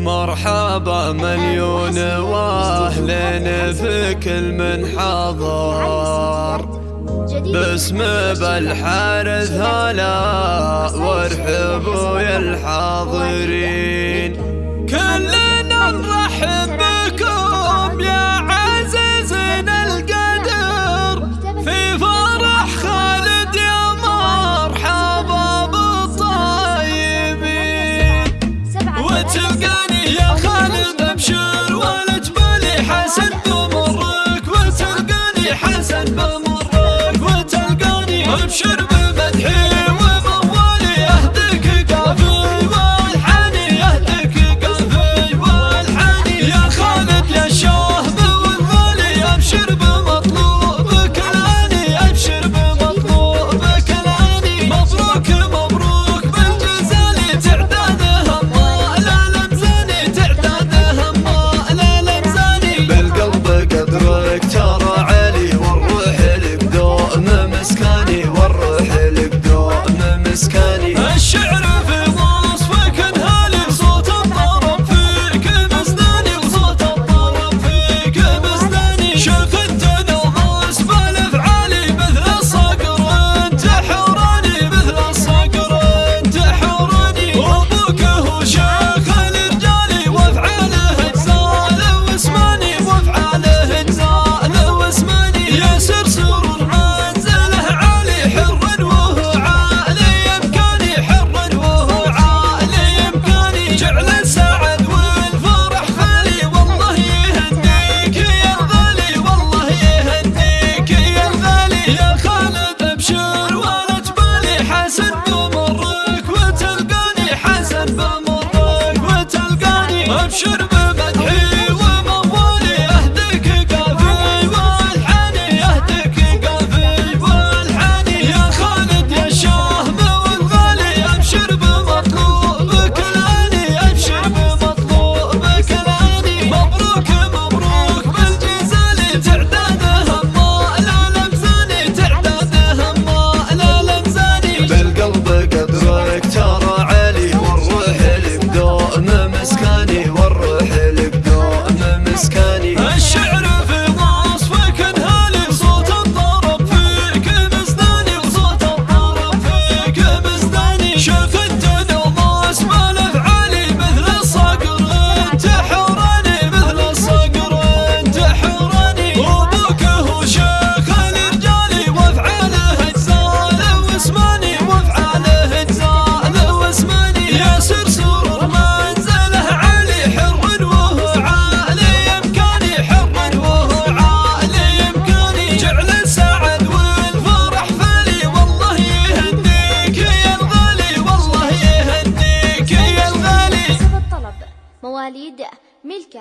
مرحبا مليون وأهلين في كل من حضر باسم بالحارث هلا وارحبوا يا الحاضرين. كلنا نرحب مواليد ملكة